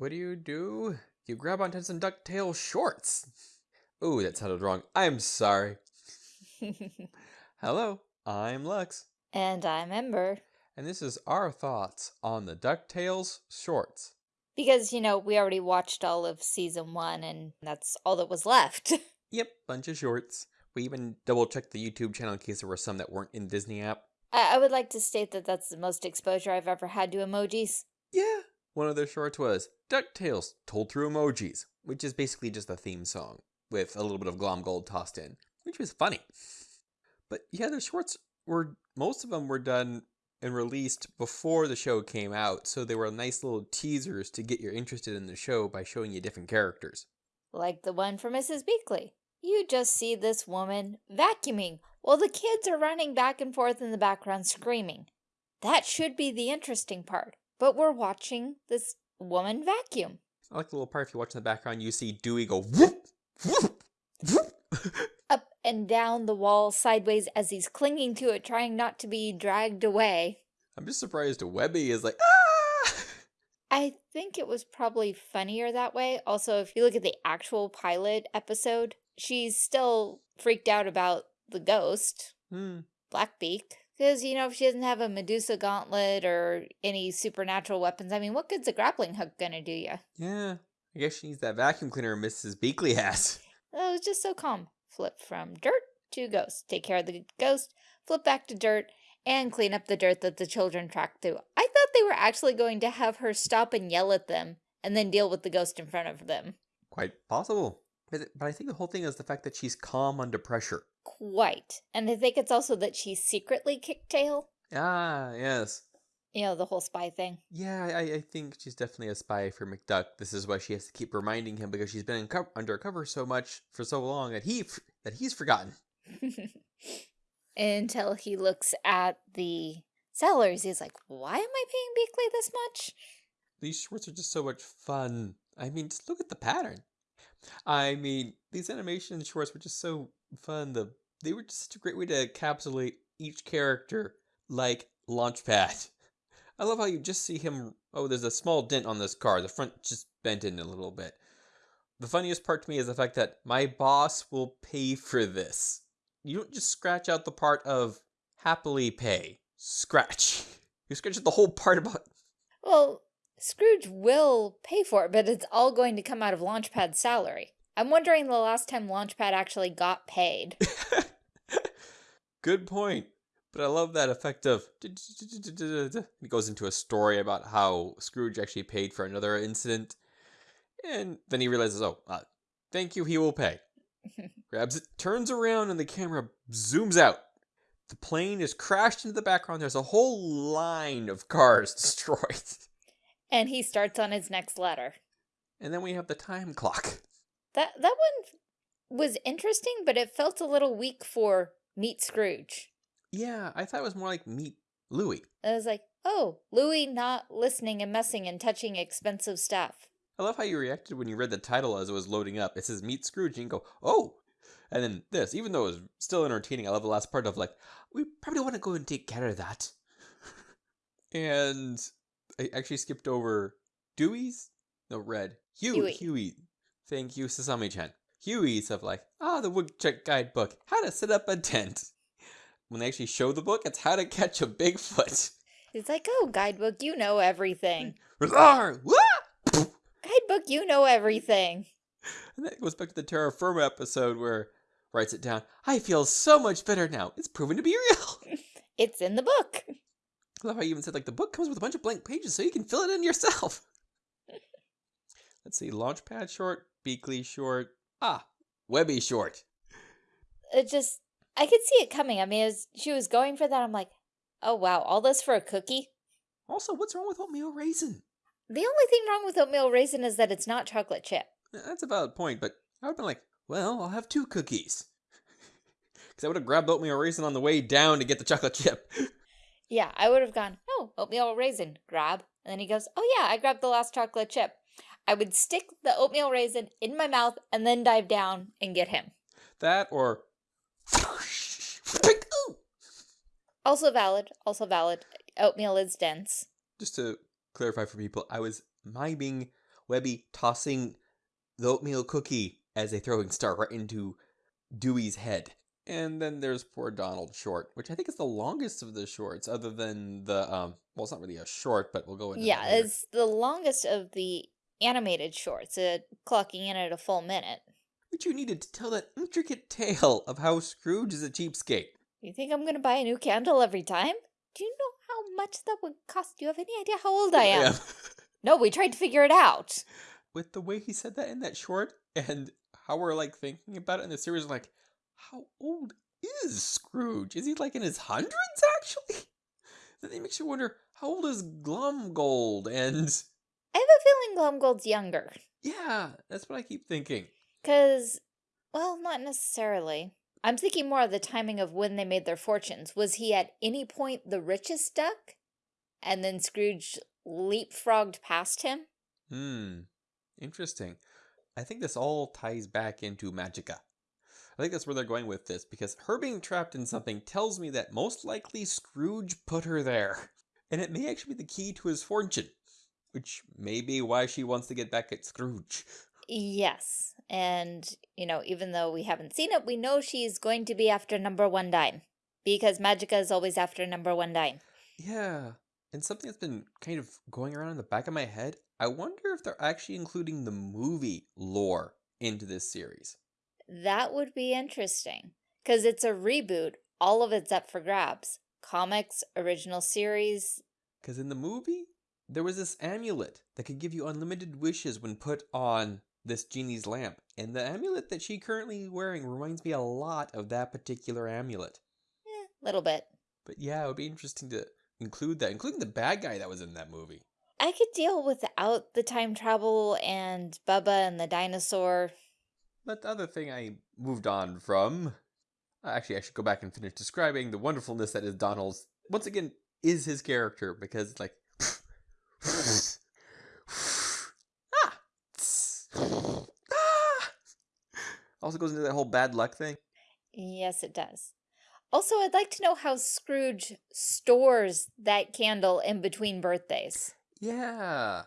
What do you do? You grab onto some ducktail shorts. Ooh, that sounded wrong. I'm sorry. Hello, I'm Lux, and I'm Ember. and this is our thoughts on the DuckTales shorts. Because, you know, we already watched all of season one and that's all that was left. Yep, bunch of shorts. We even double checked the YouTube channel in case there were some that weren't in Disney app. I, I would like to state that that's the most exposure I've ever had to emojis. One of their shorts was DuckTales told through emojis, which is basically just a theme song with a little bit of Glomgold tossed in, which was funny. But yeah, the shorts were, most of them were done and released before the show came out, so they were nice little teasers to get you interested in the show by showing you different characters. Like the one for Mrs. Beakley. You just see this woman vacuuming while the kids are running back and forth in the background screaming. That should be the interesting part, but we're watching this woman vacuum. I like the little part if you watch in the background, you see Dewey go whoop, whoop, whoop. Up and down the wall sideways as he's clinging to it, trying not to be dragged away. I'm just surprised Webby is like, ah! I think it was probably funnier that way. Also, if you look at the actual pilot episode, she's still freaked out about the ghost, Hmm. Blackbeak. Because, you know, if she doesn't have a Medusa gauntlet or any supernatural weapons, I mean, what good's a grappling hook gonna do you? Yeah, I guess she needs that vacuum cleaner Mrs. Beakley has. Oh, it was just so calm. Flip from dirt to ghost. Take care of the ghost, flip back to dirt, and clean up the dirt that the children tracked through. I thought they were actually going to have her stop and yell at them and then deal with the ghost in front of them. Quite possible. But, but I think the whole thing is the fact that she's calm under pressure. Quite. And I think it's also that she secretly kicked tail. Ah, yes. You know, the whole spy thing. Yeah, I, I think she's definitely a spy for McDuck. This is why she has to keep reminding him because she's been undercover so much for so long that he f- that he's forgotten. Until he looks at the sellers, he's like, why am I paying Beakley this much? These shorts are just so much fun. I mean, just look at the pattern. I mean, these animation shorts were just so fun. The they were just such a great way to encapsulate each character like Launchpad. I love how you just see him. Oh, there's a small dent on this car. The front just bent in a little bit. The funniest part to me is the fact that my boss will pay for this. You don't just scratch out the part of happily pay. Scratch. You scratch out the whole part about Well, Scrooge will pay for it, but it's all going to come out of Launchpad's salary. I'm wondering the last time Launchpad actually got paid. Good point. But I love that effect of. It goes into a story about how Scrooge actually paid for another incident. And then he realizes, oh, uh, thank you, he will pay. Grabs it, turns around, and the camera zooms out. The plane is crashed into the background. There's a whole line of cars destroyed. And he starts on his next letter. And then we have the time clock. That that one was interesting, but it felt a little weak for Meet Scrooge. Yeah, I thought it was more like Meet Louie. I was like, oh, Louie not listening and messing and touching expensive stuff. I love how you reacted when you read the title as it was loading up. It says Meet Scrooge, and you go, oh! And then this, even though it was still entertaining, I love the last part of like, we probably want to go and take care of that. and I actually skipped over Dewey's? No, Red. Hugh, Huey. Huey. Thank you, Sasami-chan. Huey's of like, ah, the Woodchuck Guidebook, how to set up a tent. When they actually show the book, it's how to catch a Bigfoot. It's like, oh, guidebook, you know everything. Guidebook, you know everything. And that goes back to the Terra Firma episode where writes it down. I feel so much better now. It's proven to be real. It's in the book. I love how you even said like the book comes with a bunch of blank pages so you can fill it in yourself. Let's see, Launchpad short, Beakley short, ah, Webby short. It just, I could see it coming. I mean, as she was going for that, I'm like, oh, wow, all this for a cookie? Also, what's wrong with oatmeal raisin? The only thing wrong with oatmeal raisin is that it's not chocolate chip. That's a valid point, but I would have been like, well, I'll have two cookies. Because I would have grabbed oatmeal raisin on the way down to get the chocolate chip. Yeah, I would have gone, oh, oatmeal raisin, grab. And then he goes, oh yeah, I grabbed the last chocolate chip. I would stick the oatmeal raisin in my mouth and then dive down and get him. that or. Also valid, also valid. Oatmeal is dense. just to clarify for people, I was miming Webby tossing the oatmeal cookie as a throwing star right into Dewey's head. And then there's poor Donald short, which I think is the longest of the shorts, other than the um. Well, it's not really a short, but we'll go into it. Yeah, it's the longest of the animated shorts, uh, clocking in at a full minute. But you needed to tell that intricate tale of how Scrooge is a cheapskate. You think I'm gonna buy a new candle every time? Do you know how much that would cost? Do you have any idea how old I am? No, we tried to figure it out. With the way he said that in that short, and how we're like thinking about it in the series, like, how old is Scrooge? Is he like in his hundreds actually? Then it makes you wonder how old is Glomgold? And I have a feeling Glomgold's younger. yeah, that's what I keep thinking. Because, well, not necessarily. I'm thinking more of the timing of when they made their fortunes. Was he at any point the richest duck? And then Scrooge leapfrogged past him? Hmm, interesting. I think this all ties back into Magica. I think that's where they're going with this because her being trapped in something tells me that most likely Scrooge put her there. And it may actually be the key to his fortune, which may be why she wants to get back at Scrooge. Yes. And, you know, even though we haven't seen it, we know she's going to be after number one dime. Because Magica is always after number one dime. Yeah. And something that's been kind of going around in the back of my head, I wonder if they're actually including the movie lore into this series. That would be interesting. Because it's a reboot. All of it's up for grabs. Comics, original series. Because in the movie, there was this amulet that could give you unlimited wishes when put on this genie's lamp. And the amulet that she currently wearing reminds me a lot of that particular amulet. Eh, little bit. But yeah, it would be interesting to include that, including the bad guy that was in that movie. I could deal without the time travel and Bubba and the dinosaur. But the other thing I moved on from, actually, I should go back and finish describing the wonderfulness that is Donald's. Once again, is his character because it's like, ah, ah. Also goes into that whole bad luck thing. Yes, it does. Also, I'd like to know how Scrooge stores that candle in between birthdays. Yeah.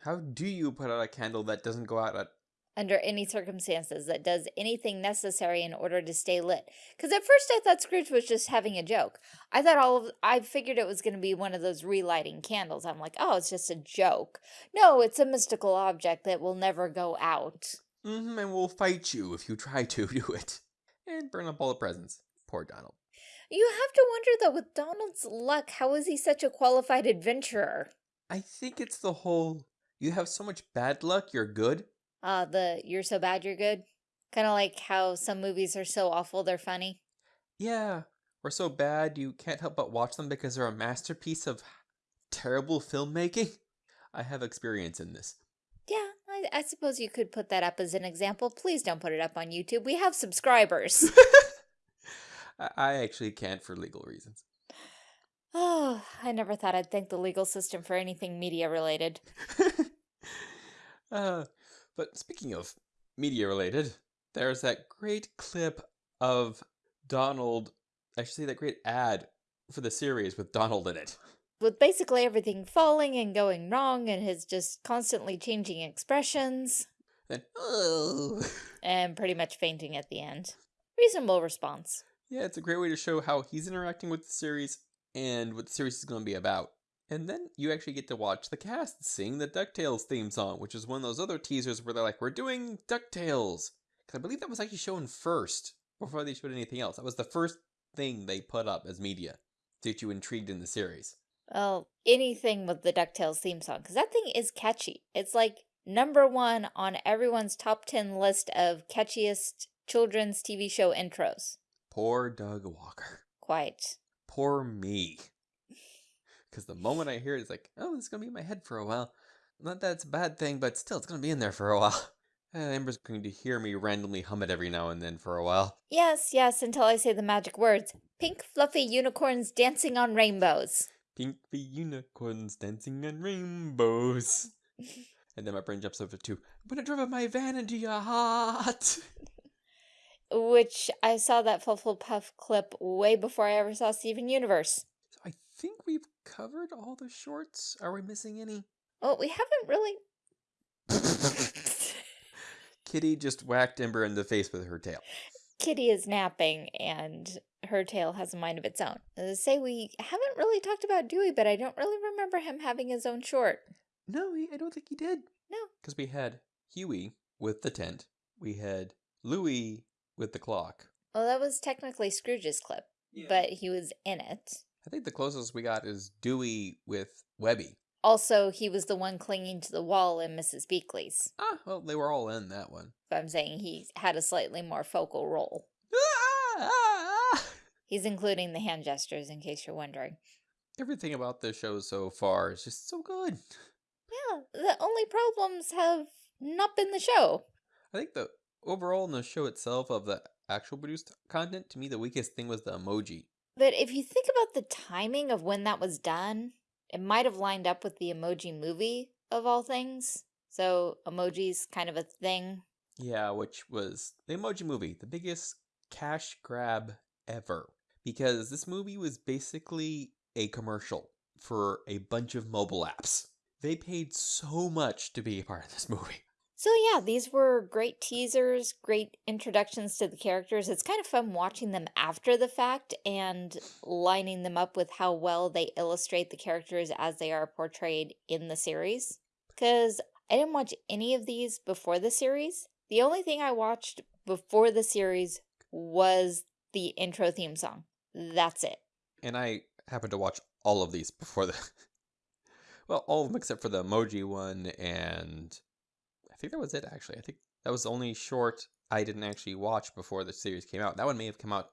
How do you put out a candle that doesn't go out at Under any circumstances, that does anything necessary in order to stay lit. Because at first I thought Scrooge was just having a joke. I thought all of, I figured it was going to be one of those relighting candles. I'm like, oh, it's just a joke. No, it's a mystical object that will never go out. Mm-hmm, and we'll fight you if you try to do it. And burn up all the presents. Poor Donald. You have to wonder though, with Donald's luck, how is he such a qualified adventurer? I think it's the whole you have so much bad luck, you're good. Uh, the you're so bad you're good. Kind of like how some movies are so awful they're funny. Yeah, or so bad you can't help but watch them because they're a masterpiece of terrible filmmaking. I have experience in this. Yeah, I, I suppose you could put that up as an example. Please don't put it up on YouTube. We have subscribers. I- I actually can't for legal reasons. oh, I never thought I'd thank the legal system for anything media related. uh, but speaking of media related, there's that great clip of Donald. I should say that great ad for the series with Donald in it. With basically everything falling and going wrong and his just constantly changing expressions Then, oh. and pretty much fainting at the end. Reasonable response. Yeah, it's a great way to show how he's interacting with the series and what the series is going to be about. And then you actually get to watch the cast sing the DuckTales theme song, which is one of those other teasers where they're like, we're doing DuckTales. Because I believe that was actually shown first before they showed anything else. That was the first thing they put up as media to get you intrigued in the series. Well, anything with the DuckTales theme song, because that thing is catchy. It's like number one on everyone's top 10 list of catchiest children's TV show intros. Poor Doug Walker. Quite. Poor me. Because the moment I hear it, it's like, oh, this is going to be in my head for a while. Not that it's a bad thing, but still, it's going to be in there for a while. And eh, Ember's going to hear me randomly hum it every now and then for a while. Yes, yes, until I say the magic words. Pink fluffy unicorns dancing on rainbows. Pink fluffy unicorns dancing on rainbows. and then my brain jumps over to, I'm going to drive my van into your heart. Which I saw that Puff clip way before I ever saw Steven Universe. Think we've covered all the shorts. Are we missing any? Well, we haven't really Kitty just whacked Ember in the face with her tail. Kitty is napping and her tail has a mind of its own. Say we haven't really talked about Dewey, but I don't really remember him having his own short. No, he, I don't think he did. No. Because we had Huey with the tent. We had Louie with the clock. Well, that was technically Scrooge's clip, but he was in it. I think the closest we got is Dewey with Webby. Also, he was the one clinging to the wall in Mrs. Beakley's. Ah, well, they were all in that one. But I'm saying he had a slightly more focal role. Ah, ah, ah. He's including the hand gestures in case you're wondering. Everything about this show so far is just so good. Yeah, the only problems have not been the show. I think the overall in the show itself of the actual produced content, to me, the weakest thing was the emoji. But if you think about the timing of when that was done, it might have lined up with the emoji movie of all things. So emoji's kind of a thing. Yeah, which was the emoji movie, the biggest cash grab ever. Because this movie was basically a commercial for a bunch of mobile apps. They paid so much to be a part of this movie. So yeah, these were great teasers, great introductions to the characters. It's kind of fun watching them after the fact and lining them up with how well they illustrate the characters as they are portrayed in the series. Because I didn't watch any of these before the series. The only thing I watched before the series was the intro theme song. That's it. And I happened to watch all of these before the. well, all of them except for the emoji one, and think that was it actually. I think that was the only short I didn't actually watch before the series came out. That one may have come out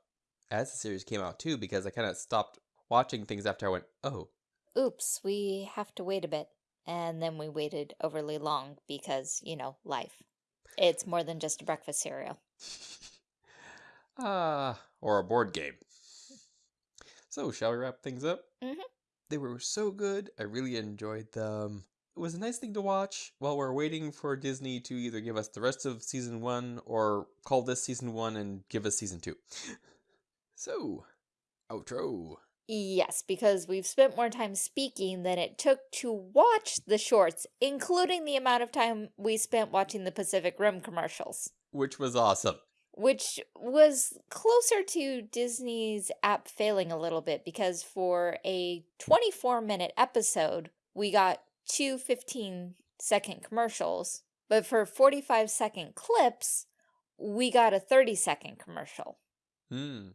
as the series came out too, because I kind of stopped watching things after I went, oh, Oops, we have to wait a bit. And then we waited overly long because, you know, life. It's more than just a breakfast cereal. ah, or a board game. So, shall we wrap things up? Mhm. They were so good. I really enjoyed them. It was a nice thing to watch while we're waiting for Disney to either give us the rest of season one or call this season one and give us season two. So, outro. Yes, because we've spent more time speaking than it took to watch the shorts, including the amount of time we spent watching the Pacific Rim commercials, Which was awesome. which was closer to Disney's app failing a little bit because for a 24 minute episode, we got two 15 second commercials, but for 45 second clips, we got a 30 second commercial. Hmm.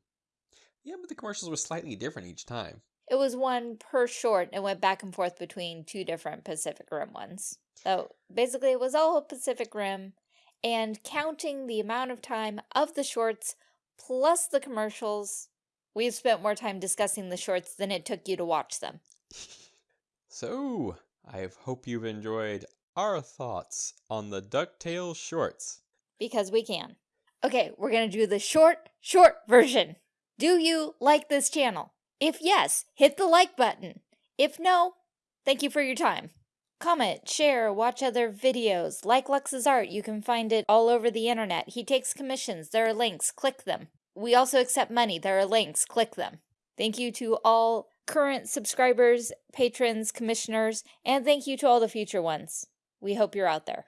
Yeah, but the commercials were slightly different each time. It was one per short and went back and forth between two different Pacific Rim ones. So basically, it was all Pacific Rim, and counting the amount of time of the shorts plus the commercials, we've spent more time discussing the shorts than it took you to watch them. So, I hope you've enjoyed our thoughts on the DuckTales shorts. Because we can. Okay, we're going to do the short, short version. Do you like this channel? If yes, hit the like button. If no, thank you for your time. Comment, share, watch other videos, like Lux's art, you can find it all over the internet. He takes commissions, there are links, click them. We also accept money, there are links, click them. Thank you to all current subscribers, patrons, commissioners, and thank you to all the future ones. We hope you're out there.